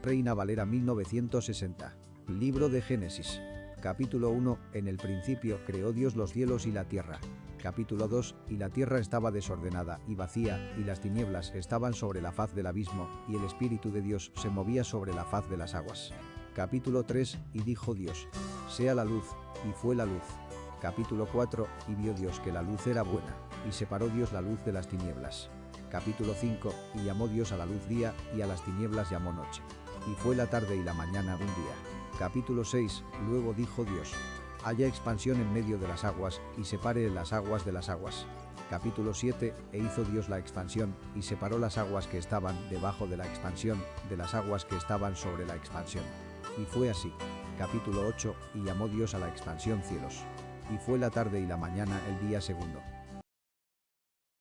Reina Valera 1960. Libro de Génesis. Capítulo 1. En el principio creó Dios los cielos y la tierra. Capítulo 2. Y la tierra estaba desordenada y vacía, y las tinieblas estaban sobre la faz del abismo, y el Espíritu de Dios se movía sobre la faz de las aguas. Capítulo 3. Y dijo Dios, sea la luz, y fue la luz. Capítulo 4. Y vio Dios que la luz era buena, y separó Dios la luz de las tinieblas. Capítulo 5. Y llamó Dios a la luz día, y a las tinieblas llamó noche. Y fue la tarde y la mañana un día. Capítulo 6. Luego dijo Dios, haya expansión en medio de las aguas, y separe las aguas de las aguas. Capítulo 7. E hizo Dios la expansión, y separó las aguas que estaban debajo de la expansión, de las aguas que estaban sobre la expansión. Y fue así. Capítulo 8. Y llamó Dios a la expansión cielos. Y fue la tarde y la mañana el día segundo.